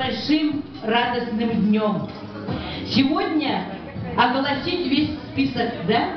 большим радостным днем. Сегодня огласить весь список, да?